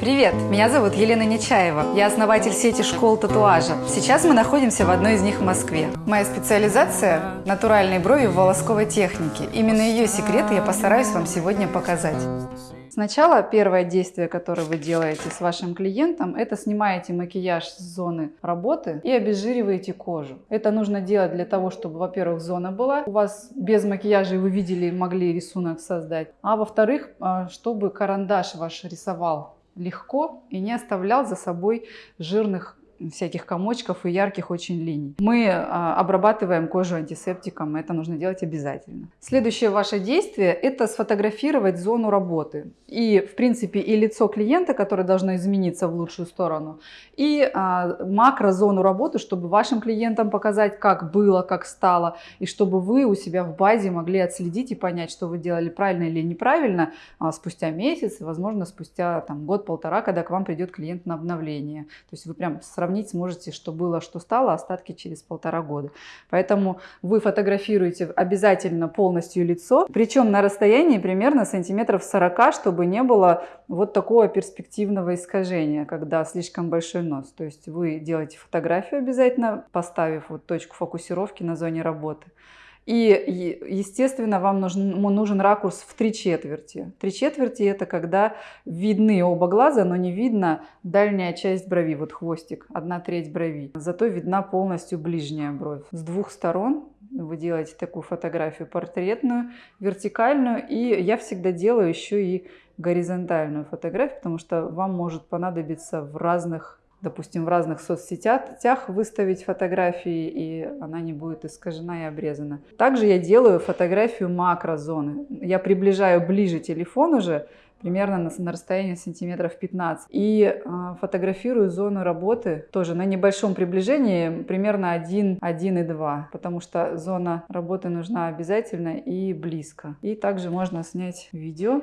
Привет, меня зовут Елена Нечаева. Я основатель сети школ татуажа. Сейчас мы находимся в одной из них в Москве. Моя специализация – натуральные брови в волосковой технике. Именно ее секреты я постараюсь вам сегодня показать. Сначала первое действие, которое вы делаете с вашим клиентом, это снимаете макияж с зоны работы и обезжириваете кожу. Это нужно делать для того, чтобы, во-первых, зона была у вас без макияжа, и вы видели, могли рисунок создать. А во-вторых, а, чтобы карандаш ваш рисовал легко и не оставлял за собой жирных всяких комочков и ярких очень линий. Мы а, обрабатываем кожу антисептиком, это нужно делать обязательно. Следующее ваше действие – это сфотографировать зону работы. И, в принципе, и лицо клиента, которое должно измениться в лучшую сторону, и а, макрозону работы, чтобы вашим клиентам показать, как было, как стало, и чтобы вы у себя в базе могли отследить и понять, что вы делали правильно или неправильно а, спустя месяц, возможно, спустя год-полтора, когда к вам придет клиент на обновление. То есть вы прям сравниваете сравнить сможете, что было, что стало, остатки через полтора года. Поэтому вы фотографируете обязательно полностью лицо, причем на расстоянии примерно сантиметров 40, чтобы не было вот такого перспективного искажения, когда слишком большой нос. То есть вы делаете фотографию обязательно, поставив вот точку фокусировки на зоне работы. И, естественно, вам нужен, нужен ракурс в три четверти. Три четверти это когда видны оба глаза, но не видно дальняя часть брови, вот хвостик, одна треть брови. Зато видна полностью ближняя бровь. С двух сторон вы делаете такую фотографию портретную, вертикальную, и я всегда делаю еще и горизонтальную фотографию, потому что вам может понадобиться в разных допустим, в разных соцсетях выставить фотографии, и она не будет искажена и обрезана. Также я делаю фотографию макрозоны. Я приближаю ближе телефон уже, примерно на, на расстоянии сантиметров 15. И э, фотографирую зону работы тоже на небольшом приближении, примерно 1, 1,2, потому что зона работы нужна обязательно и близко. И также можно снять видео.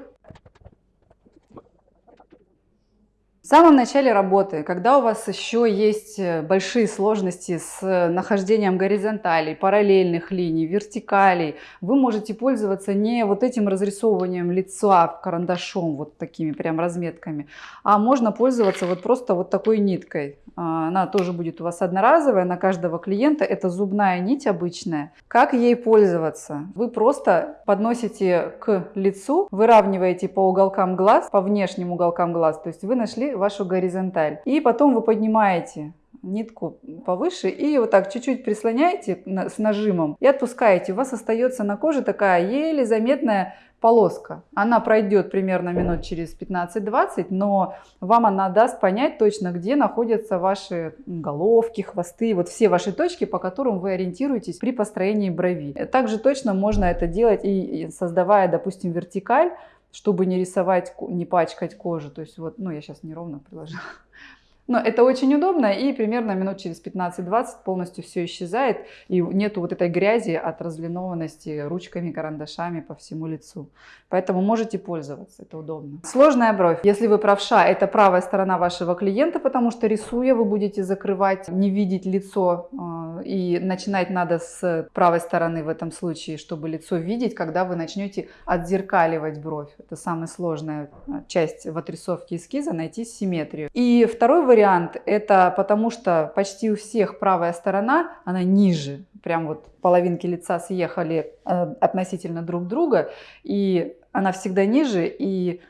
В самом начале работы, когда у вас еще есть э, большие сложности с э, нахождением горизонталей, параллельных линий, вертикалей, вы можете пользоваться не вот этим разрисовыванием лица карандашом, вот такими прям разметками, а можно пользоваться вот просто вот такой ниткой. А, она тоже будет у вас одноразовая на каждого клиента. Это зубная нить обычная. Как ей пользоваться? Вы просто подносите к лицу, выравниваете по уголкам глаз, по внешним уголкам глаз. То есть вы нашли вашу горизонталь. И потом вы поднимаете нитку повыше и вот так чуть-чуть прислоняете с нажимом и отпускаете. У вас остается на коже такая еле заметная полоска. Она пройдет примерно минут через 15-20, но вам она даст понять точно, где находятся ваши головки, хвосты, вот все ваши точки, по которым вы ориентируетесь при построении брови. Также точно можно это делать и создавая, допустим, вертикаль, чтобы не рисовать, не пачкать кожу. То есть вот, ну я сейчас неровно приложила. Но это очень удобно, и примерно минут через 15-20 полностью все исчезает, и нету вот этой грязи от разлинованности ручками, карандашами по всему лицу. Поэтому можете пользоваться, это удобно. Сложная бровь. Если вы правша, это правая сторона вашего клиента, потому что рисуя вы будете закрывать, не видеть лицо, э, и начинать надо с правой стороны в этом случае, чтобы лицо видеть, когда вы начнете отзеркаливать бровь. Это самая сложная э, часть в отрисовке эскиза, найти симметрию. И второй вариант вариант это потому, что почти у всех правая сторона, она ниже, прям вот половинки лица съехали э, относительно друг друга, и она всегда ниже, и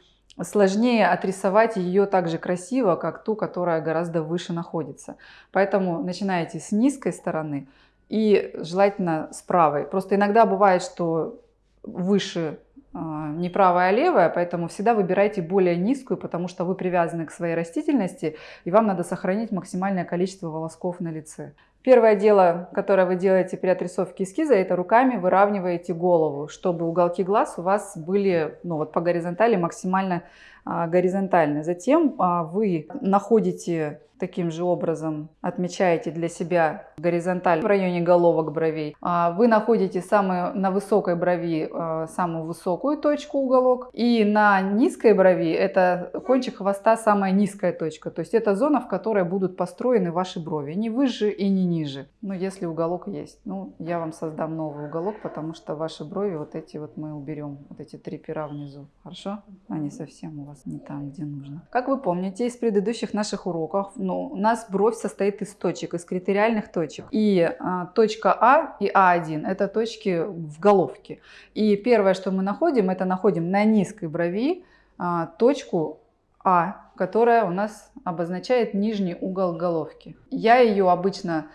сложнее отрисовать ее так же красиво, как ту, которая гораздо выше находится. Поэтому начинаете с низкой стороны и желательно с правой. Просто иногда бывает, что выше не правая, а левая, поэтому всегда выбирайте более низкую, потому что вы привязаны к своей растительности, и вам надо сохранить максимальное количество волосков на лице. Первое дело, которое вы делаете при отрисовке эскиза, это руками выравниваете голову, чтобы уголки глаз у вас были ну, вот по горизонтали максимально а, горизонтальны. Затем а, вы находите таким же образом отмечаете для себя горизонталь в районе головок бровей. А вы находите самую, на высокой брови самую высокую точку уголок. И на низкой брови это кончик хвоста самая низкая точка. То есть это зона, в которой будут построены ваши брови. Не выше и не ниже. Ну, если уголок есть. Ну, я вам создам новый уголок, потому что ваши брови вот эти вот мы уберем. Вот эти три пера внизу. Хорошо? Они совсем у вас нас не там, где нужно. Как вы помните из предыдущих наших уроков, ну, у нас бровь состоит из точек, из критериальных точек. И а, точка А и А1 это точки в головке. И первое, что мы находим, это находим на низкой брови а, точку А, которая у нас обозначает нижний угол головки. Я ее обычно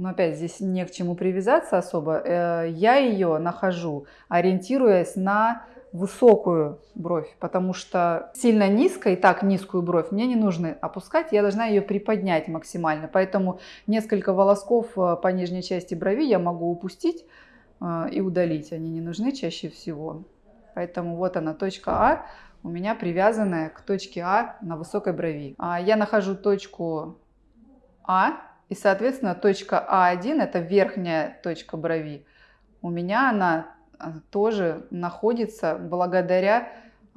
но опять здесь не к чему привязаться особо. Э, я ее нахожу, ориентируясь на высокую бровь, потому что сильно низкая и так низкую бровь мне не нужно опускать, я должна ее приподнять максимально. Поэтому несколько волосков э, по нижней части брови я могу упустить э, и удалить. Они не нужны чаще всего. Поэтому вот она, точка А у меня привязанная к точке А на высокой брови. А я нахожу точку А и, соответственно, точка А1, это верхняя точка брови, у меня она тоже находится благодаря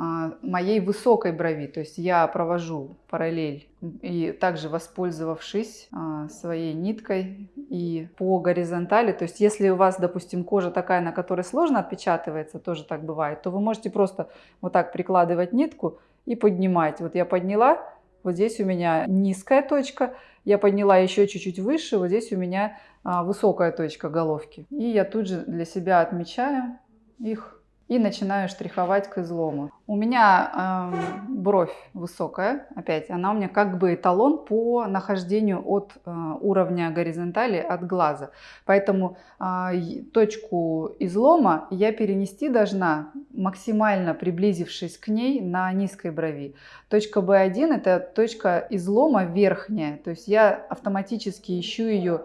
а, моей высокой брови. То есть я провожу параллель и также воспользовавшись а, своей ниткой и по горизонтали. То есть если у вас, допустим, кожа такая, на которой сложно отпечатывается, тоже так бывает, то вы можете просто вот так прикладывать нитку и поднимать. Вот я подняла, вот здесь у меня низкая точка, я подняла еще чуть-чуть выше, вот здесь у меня а, высокая точка головки. И я тут же для себя отмечаю их и начинаю штриховать к излому. У меня э, бровь высокая, опять, она у меня как бы эталон по нахождению от э, уровня горизонтали от глаза. Поэтому э, точку излома я перенести должна, максимально приблизившись к ней на низкой брови. Точка B1 это точка излома верхняя, то есть я автоматически ищу ее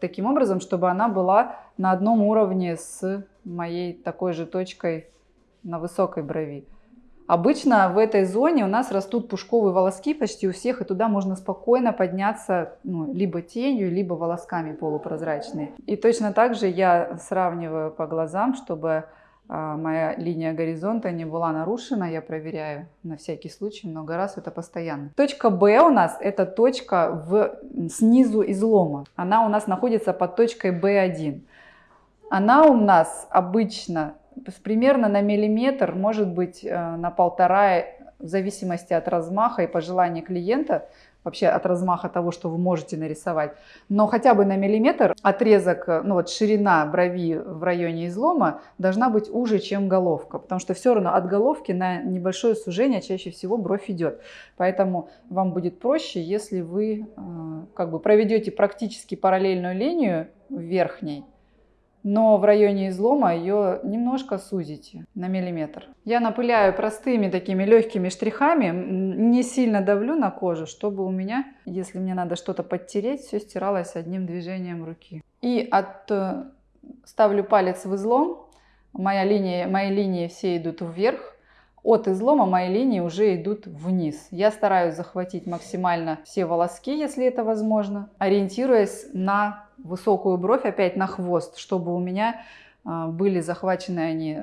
таким образом, чтобы она была на одном уровне с моей такой же точкой на высокой брови. Обычно в этой зоне у нас растут пушковые волоски почти у всех, и туда можно спокойно подняться ну, либо тенью, либо волосками полупрозрачные. И точно так же я сравниваю по глазам, чтобы а, моя линия горизонта не была нарушена. Я проверяю на всякий случай много раз, это постоянно. Точка B у нас это точка в, снизу излома. Она у нас находится под точкой B1 она у нас обычно примерно на миллиметр, может быть э, на полтора, в зависимости от размаха и пожелания клиента, вообще от размаха того, что вы можете нарисовать, но хотя бы на миллиметр отрезок, э, ну вот ширина брови в районе излома должна быть уже, чем головка, потому что все равно от головки на небольшое сужение чаще всего бровь идет. Поэтому вам будет проще, если вы э, как бы проведете практически параллельную линию верхней, но в районе излома ее немножко сузите на миллиметр. Я напыляю простыми такими легкими штрихами, не сильно давлю на кожу, чтобы у меня, если мне надо что-то подтереть, все стиралось одним движением руки. И от, э, ставлю палец в излом, моя линия, мои линии все идут вверх, от излома мои линии уже идут вниз. Я стараюсь захватить максимально все волоски, если это возможно, ориентируясь на высокую бровь, опять на хвост, чтобы у меня а, были захвачены они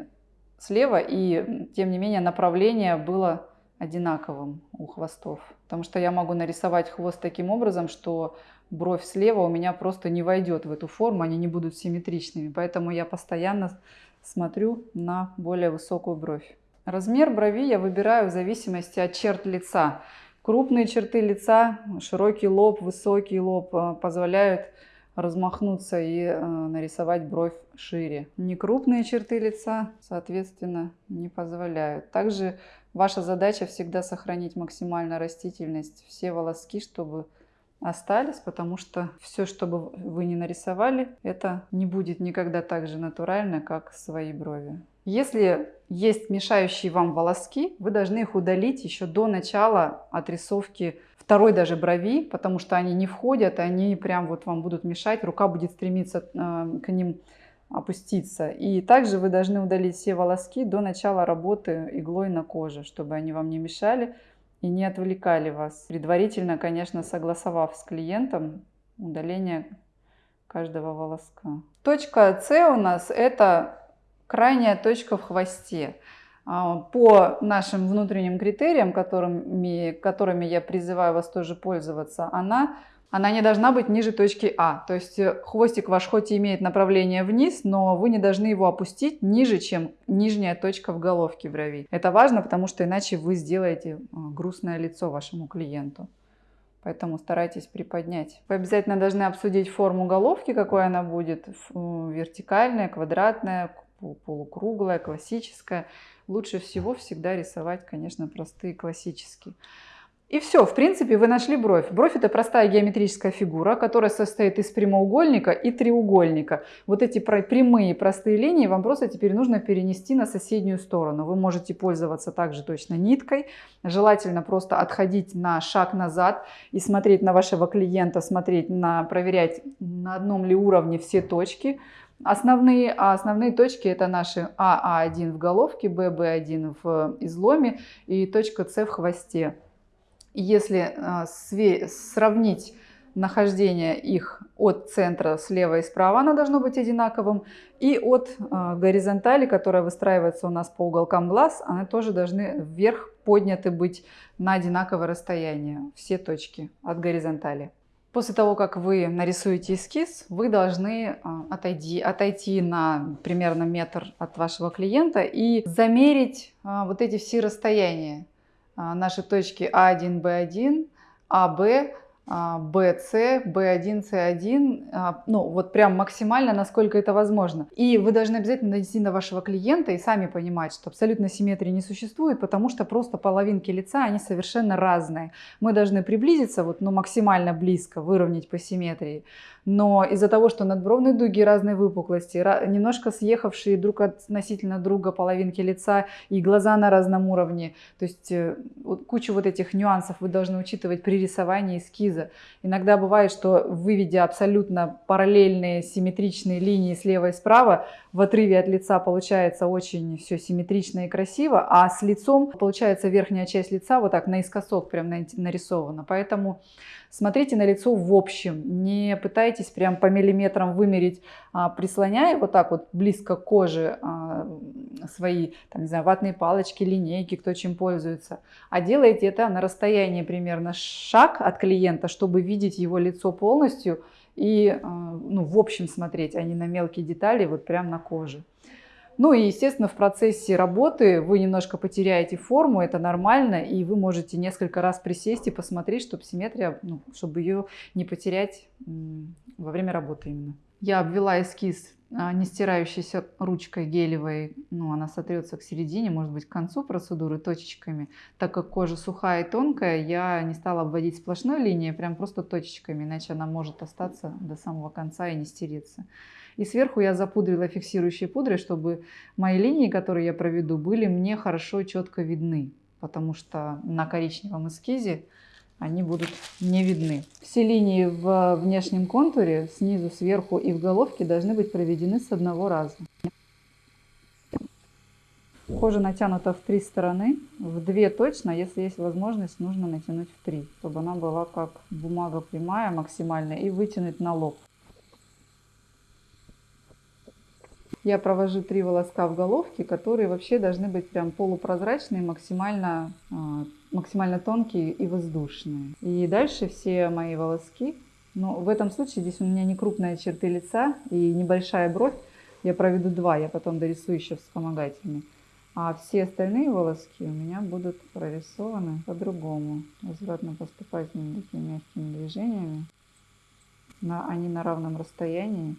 слева, и тем не менее направление было одинаковым у хвостов. Потому что я могу нарисовать хвост таким образом, что бровь слева у меня просто не войдет в эту форму, они не будут симметричными. Поэтому я постоянно смотрю на более высокую бровь. Размер брови я выбираю в зависимости от черт лица. Крупные черты лица, широкий лоб, высокий лоб а, позволяют размахнуться и э, нарисовать бровь шире. Некрупные черты лица, соответственно, не позволяют. Также ваша задача всегда сохранить максимально растительность, все волоски, чтобы остались, потому что все, что бы вы не нарисовали, это не будет никогда так же натурально, как свои брови. Если есть мешающие вам волоски, вы должны их удалить еще до начала отрисовки второй даже брови, потому что они не входят, они прям вот вам будут мешать, рука будет стремиться э, к ним опуститься. И также вы должны удалить все волоски до начала работы иглой на коже, чтобы они вам не мешали и не отвлекали вас. Предварительно, конечно, согласовав с клиентом удаление каждого волоска. Точка С у нас это крайняя точка в хвосте. А, по нашим внутренним критериям, которыми, которыми я призываю вас тоже пользоваться, она Она не должна быть ниже точки А. То есть э, хвостик ваш хоть и имеет направление вниз, но вы не должны его опустить ниже, чем нижняя точка в головке брови. Это важно, потому что иначе вы сделаете э, грустное лицо вашему клиенту. Поэтому старайтесь приподнять. Вы обязательно должны обсудить форму головки, какой она будет. Вертикальная, квадратная, полукруглая, классическая. Лучше всего всегда рисовать, конечно, простые классические. И все, в принципе, вы нашли бровь. Бровь это простая геометрическая фигура, которая состоит из прямоугольника и треугольника. Вот эти прямые простые линии вам просто теперь нужно перенести на соседнюю сторону. Вы можете пользоваться также точно ниткой. Желательно просто отходить на шаг назад и смотреть на вашего клиента, смотреть на, проверять на одном ли уровне все точки основные, а основные точки это наши АА1 в головке, ББ1 в изломе и точка С в хвосте. Если а, сравнить нахождение их от центра слева и справа, оно должно быть одинаковым. И от а, горизонтали, которая выстраивается у нас по уголкам глаз, они тоже должны вверх подняты быть на одинаковое расстояние, все точки от горизонтали. После того, как вы нарисуете эскиз, вы должны а, отойти, отойти на примерно метр от вашего клиента и замерить вот эти все расстояния. А, наши точки А1, Б1, АБ, B1, C1, ну вот прям максимально, насколько это возможно. И вы должны обязательно найти на вашего клиента и сами понимать, что абсолютно симметрии не существует, потому что просто половинки лица, они совершенно разные. Мы должны приблизиться вот, ну, максимально близко, выровнять по симметрии. Но из-за того, что надбровные дуги разной выпуклости, немножко съехавшие друг относительно друга половинки лица и глаза на разном уровне, то есть э, кучу вот этих нюансов вы должны учитывать при рисовании эскиза эскиза. Иногда бывает, что выведя абсолютно параллельные симметричные линии слева и справа, в отрыве от лица получается очень все симметрично и красиво, а с лицом получается верхняя часть лица вот так наискосок прям нарисована. Поэтому смотрите на лицо в общем, не пытайтесь прям по миллиметрам вымерить, а, прислоняя вот так вот близко к коже а, свои, там, не знаю, ватные палочки, линейки, кто чем пользуется, а делайте это на расстоянии примерно шаг от клиента, чтобы видеть его лицо полностью и а, ну, в общем смотреть, а не на мелкие детали, вот прям на коже. Ну и, естественно, в процессе работы вы немножко потеряете форму, это нормально, и вы можете несколько раз присесть и посмотреть, чтобы симметрия, ну, чтобы ее не потерять во время работы именно. Я обвела эскиз а, не стирающейся ручкой гелевой, ну, она сотрется к середине, может быть, к концу процедуры точечками. Так как кожа сухая и тонкая, я не стала обводить сплошной линией, прям просто точечками, иначе она может остаться до самого конца и не стереться. И сверху я запудрила фиксирующей пудрой, чтобы мои линии, которые я проведу, были мне хорошо четко видны. Потому что на коричневом эскизе они будут не видны. Все линии в внешнем контуре, снизу, сверху и в головке должны быть проведены с одного раза. Кожа натянута в три стороны, в две точно, если есть возможность, нужно натянуть в три, чтобы она была как бумага прямая максимально и вытянуть на лоб. Я провожу три волоска в головке, которые вообще должны быть прям полупрозрачные, максимально, а, максимально тонкие и воздушные. И дальше все мои волоски, но в этом случае здесь у меня не крупные черты лица и небольшая бровь, я проведу два, я потом дорисую еще вспомогательными. А все остальные волоски у меня будут прорисованы по-другому, возвратно-поступательными такими мягкими движениями. На, они на равном расстоянии.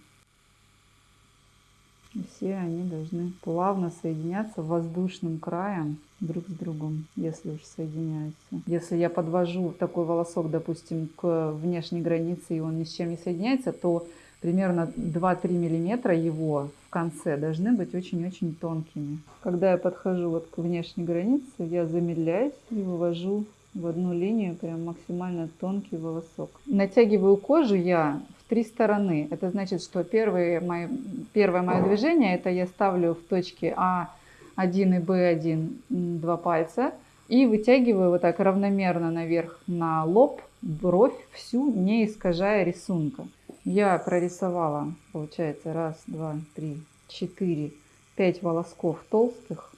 Все они должны плавно соединяться воздушным краем друг с другом, если уж соединяются. Если я подвожу такой волосок, допустим, к внешней границе, и он ни с чем не соединяется, то примерно 2-3 миллиметра его в конце должны быть очень-очень тонкими. Когда я подхожу вот к внешней границе, я замедляюсь и вывожу в одну линию прям максимально тонкий волосок. Натягиваю кожу я три стороны. Это значит, что первые мои, первое мое движение, это я ставлю в точке А1 и Б1 два пальца и вытягиваю вот так равномерно наверх на лоб, бровь всю, не искажая рисунка. Я прорисовала, получается, раз, два, три, четыре, пять волосков толстых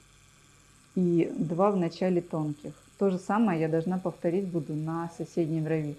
и два в начале тонких. То же самое я должна повторить буду на соседней брови.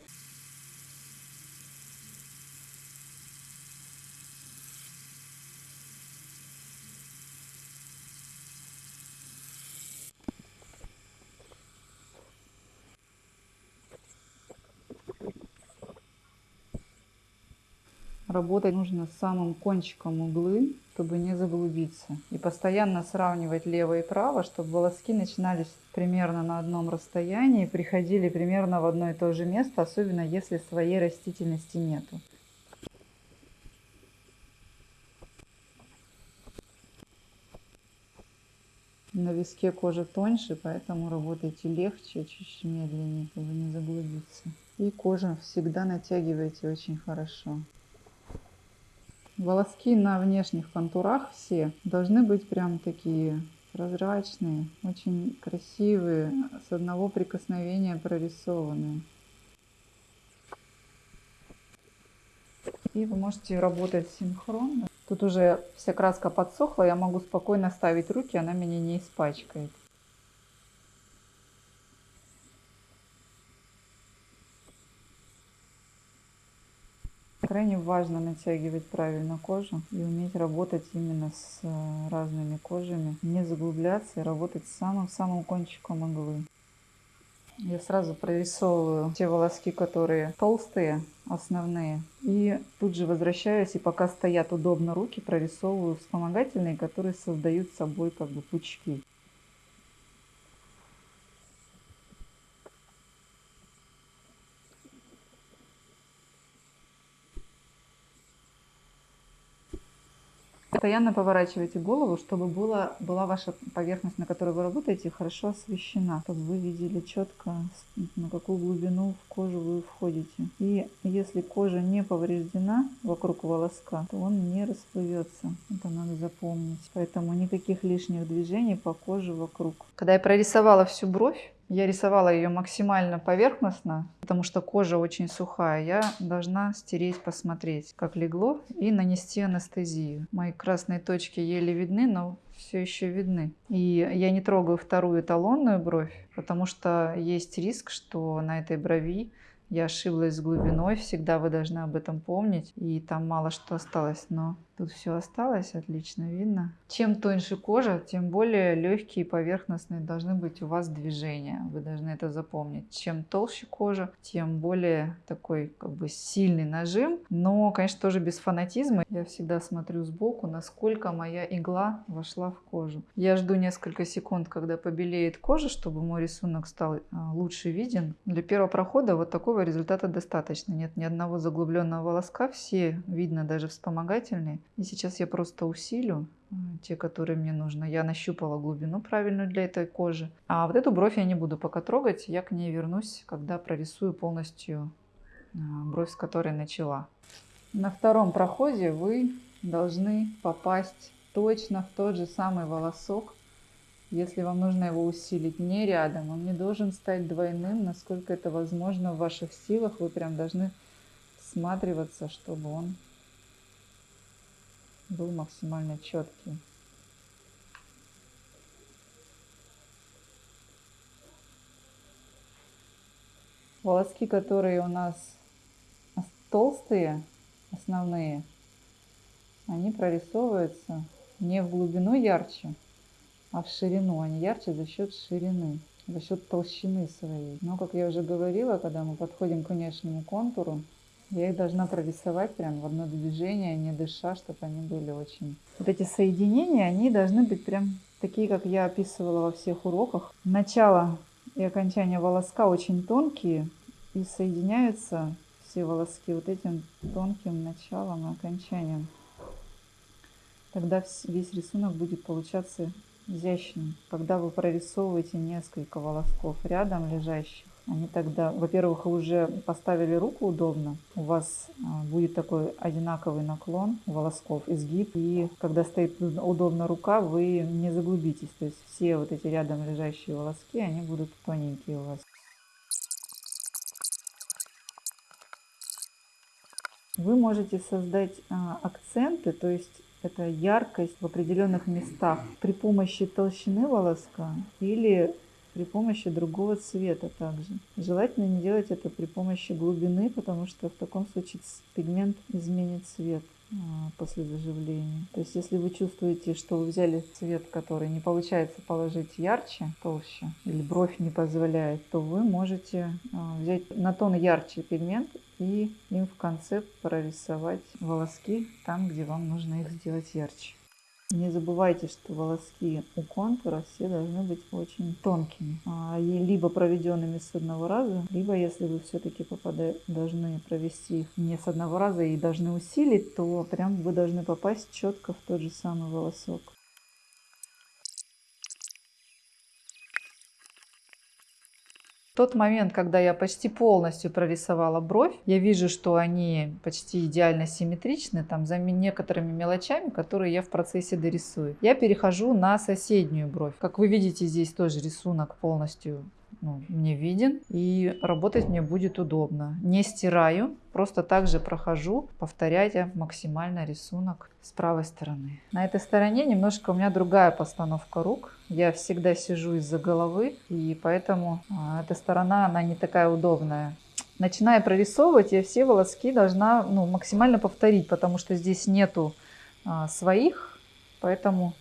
Работать нужно самым кончиком углы, чтобы не заглубиться. И постоянно сравнивать лево и право, чтобы волоски начинались примерно на одном расстоянии, приходили примерно в одно и то же место, особенно если своей растительности нету. На виске кожа тоньше, поэтому работайте легче, чуть медленнее, чтобы не заглубиться. И кожу всегда натягивайте очень хорошо. Волоски на внешних контурах все должны быть прям такие прозрачные, очень красивые, с одного прикосновения прорисованные. И вы можете работать синхронно. Тут уже вся краска подсохла, я могу спокойно ставить руки, она меня не испачкает. Крайне важно натягивать правильно кожу и уметь работать именно с э, разными кожами, не заглубляться и работать самым-самым кончиком иглы. Я сразу прорисовываю те волоски, которые толстые, основные. И тут же возвращаюсь, и пока стоят удобно руки, прорисовываю вспомогательные, которые создают собой как бы пучки. Постоянно поворачивайте голову, чтобы была, была ваша поверхность, на которой вы работаете, хорошо освещена, чтобы вы видели четко, на какую глубину в кожу вы входите. И если кожа не повреждена вокруг волоска, то он не расплывется. Это надо запомнить. Поэтому никаких лишних движений по коже вокруг. Когда я прорисовала всю бровь, я рисовала ее максимально поверхностно, потому что кожа очень сухая. Я должна стереть, посмотреть, как легло, и нанести анестезию. Мои красные точки еле видны, но все еще видны. И я не трогаю вторую эталонную бровь, потому что есть риск, что на этой брови я ошиблась с глубиной, всегда вы должны об этом помнить. И там мало что осталось, но тут все осталось, отлично видно. Чем тоньше кожа, тем более легкие и поверхностные должны быть у вас движения. Вы должны это запомнить. Чем толще кожа, тем более такой как бы сильный нажим. Но, конечно, тоже без фанатизма. Я всегда смотрю сбоку, насколько моя игла вошла в кожу. Я жду несколько секунд, когда побелеет кожа, чтобы мой рисунок стал а, лучше виден. Для первого прохода вот такого результата достаточно. Нет ни одного заглубленного волоска, все видно даже вспомогательные. И сейчас я просто усилю э, те, которые мне нужно. Я нащупала глубину правильную для этой кожи. А вот эту бровь я не буду пока трогать. Я к ней вернусь, когда прорисую полностью э, бровь, с которой начала. На втором проходе вы должны попасть точно в тот же самый волосок, если вам нужно его усилить не рядом, он не должен стать двойным, насколько это возможно в ваших силах. Вы прям должны всматриваться, чтобы он был максимально четкий. Волоски, которые у нас толстые, основные, они прорисовываются не в глубину ярче, а в ширину. Они ярче за счет ширины, за счет толщины своей. Но, как я уже говорила, когда мы подходим к внешнему контуру, я их должна прорисовать прям в одно движение, не дыша, чтобы они были очень... Вот эти соединения, они должны быть прям такие, как я описывала во всех уроках. Начало и окончание волоска очень тонкие и соединяются все волоски вот этим тонким началом и окончанием. Тогда весь рисунок будет получаться изящным, когда вы прорисовываете несколько волосков рядом лежащих. Они тогда, во-первых, уже поставили руку удобно, у вас а, будет такой одинаковый наклон волосков, изгиб, и когда стоит удобно рука, вы не заглубитесь, то есть все вот эти рядом лежащие волоски, они будут тоненькие у вас. Вы можете создать а, акценты, то есть это яркость в определенных местах при помощи толщины волоска или при помощи другого цвета также. Желательно не делать это при помощи глубины, потому что в таком случае пигмент изменит цвет. а, после заживления. То есть если вы чувствуете, что вы взяли цвет, который не получается положить ярче, толще, или бровь не позволяет, то вы можете а, взять на тон ярче пигмент и им в конце прорисовать волоски там, где вам нужно их сделать ярче. Не забывайте, что волоски у контура все должны быть очень тонкими, а, либо проведенными с одного раза, либо если вы все-таки должны провести их не с одного раза и должны усилить, то прям вы должны попасть четко в тот же самый волосок. Тот момент, когда я почти полностью прорисовала бровь, я вижу, что они почти идеально симметричны, там за некоторыми мелочами, которые я в процессе дорисую. Я перехожу на соседнюю бровь. Как вы видите, здесь тоже рисунок полностью ну, мне виден и работать мне будет удобно. Не стираю, просто также прохожу, повторяя максимально рисунок с правой стороны. На этой стороне немножко у меня другая постановка рук. Я всегда сижу из-за головы, и поэтому а, эта сторона, она не такая удобная. Начиная прорисовывать, я все волоски должна ну, максимально повторить, потому что здесь нету а, своих, поэтому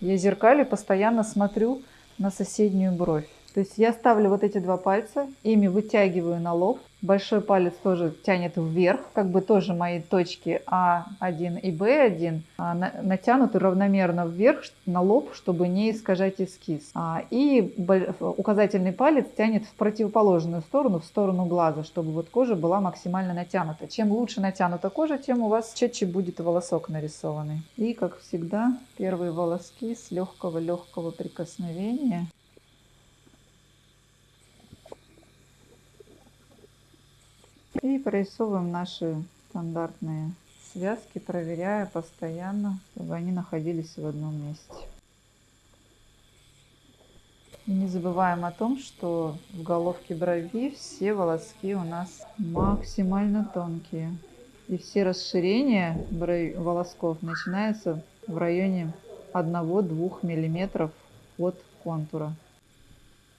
я зеркалю постоянно смотрю на соседнюю бровь. То есть я ставлю вот эти два пальца, ими вытягиваю на лоб. Большой палец тоже тянет вверх, как бы тоже мои точки А1 и Б1 а, натянуты равномерно вверх на лоб, чтобы не искажать эскиз. А, и указательный палец тянет в противоположную сторону, в сторону глаза, чтобы вот кожа была максимально натянута. Чем лучше натянута кожа, тем у вас четче будет волосок нарисованный. И, как всегда, первые волоски с легкого-легкого прикосновения И прорисовываем наши стандартные связки, проверяя постоянно, чтобы они находились в одном месте. И не забываем о том, что в головке брови все волоски у нас максимально тонкие. И все расширения волосков начинаются в районе 1-2 мм от контура.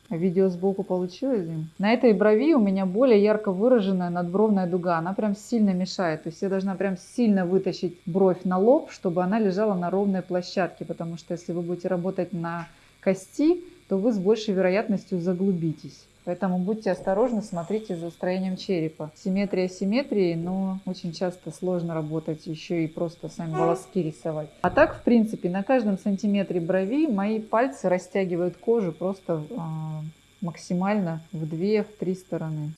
Видео сбоку получилось? На этой брови у меня более ярко выраженная надбровная дуга. Она прям сильно мешает. То есть я должна прям сильно вытащить бровь на лоб, чтобы она лежала на ровной площадке. Потому что если вы будете работать на кости, то вы с большей вероятностью заглубитесь. Поэтому будьте осторожны, смотрите за строением черепа. Симметрия симметрии, но очень часто сложно работать еще и просто сами волоски рисовать. А так, в принципе, на каждом сантиметре брови мои пальцы растягивают кожу просто э, максимально в 2-3 стороны.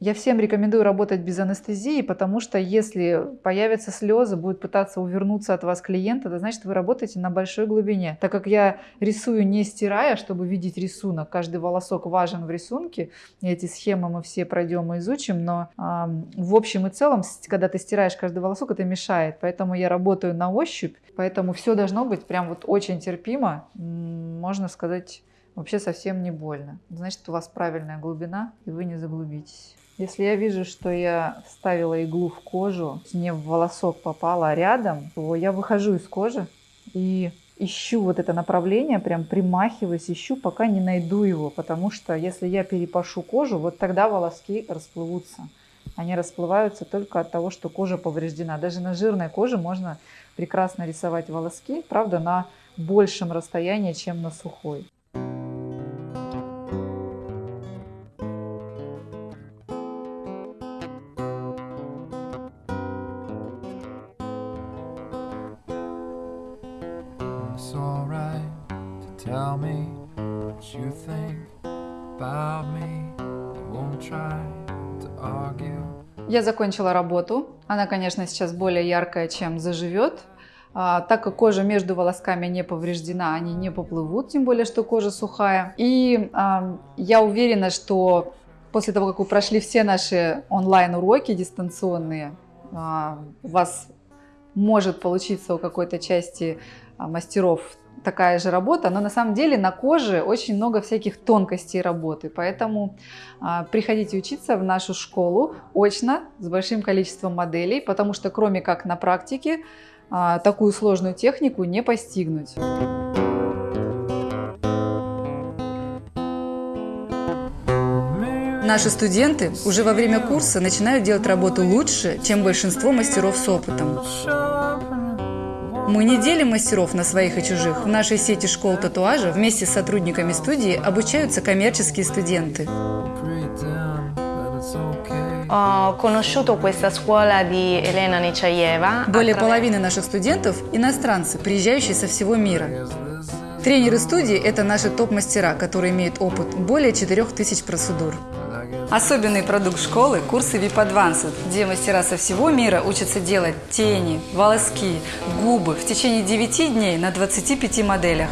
Я всем рекомендую работать без анестезии, потому что если появятся слезы, будет пытаться увернуться от вас клиент, это значит, вы работаете на большой глубине. Так как я рисую не стирая, чтобы видеть рисунок, каждый волосок важен в рисунке, эти схемы мы все пройдем и изучим, но э, в общем и целом, когда ты стираешь каждый волосок, это мешает. Поэтому я работаю на ощупь, поэтому все должно быть прям вот очень терпимо, можно сказать, вообще совсем не больно. Значит, у вас правильная глубина, и вы не заглубитесь. Если я вижу, что я вставила иглу в кожу, не в волосок попала, рядом, то я выхожу из кожи и ищу вот это направление, прям примахиваюсь, ищу, пока не найду его, потому что если я перепашу кожу, вот тогда волоски расплывутся. Они расплываются только от того, что кожа повреждена. Даже на жирной коже можно прекрасно рисовать волоски, правда, на большем расстоянии, чем на сухой. Я закончила работу. Она, конечно, сейчас более яркая, чем заживет. А, так как кожа между волосками не повреждена, они не поплывут, тем более, что кожа сухая. И а, я уверена, что после того, как вы прошли все наши онлайн-уроки дистанционные, а, у вас может получиться у какой-то части а, мастеров такая же работа, но на самом деле на коже очень много всяких тонкостей работы, поэтому а, приходите учиться в нашу школу очно с большим количеством моделей, потому что кроме как на практике а, такую сложную технику не постигнуть. Наши студенты уже во время курса начинают делать работу лучше, чем большинство мастеров с опытом. Мы не делим мастеров на своих и чужих. В нашей сети школ татуажа вместе с сотрудниками студии обучаются коммерческие студенты. Более половины наших студентов – иностранцы, приезжающие со всего мира. Тренеры студии – это наши топ-мастера, которые имеют опыт более 4000 процедур. Особенный продукт школы – курсы VIP Advanced, где мастера со всего мира учатся делать тени, волоски, губы в течение 9 дней на 25 моделях.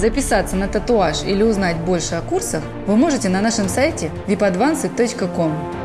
Записаться на татуаж или узнать больше о курсах вы можете на нашем сайте vipadvanced.com.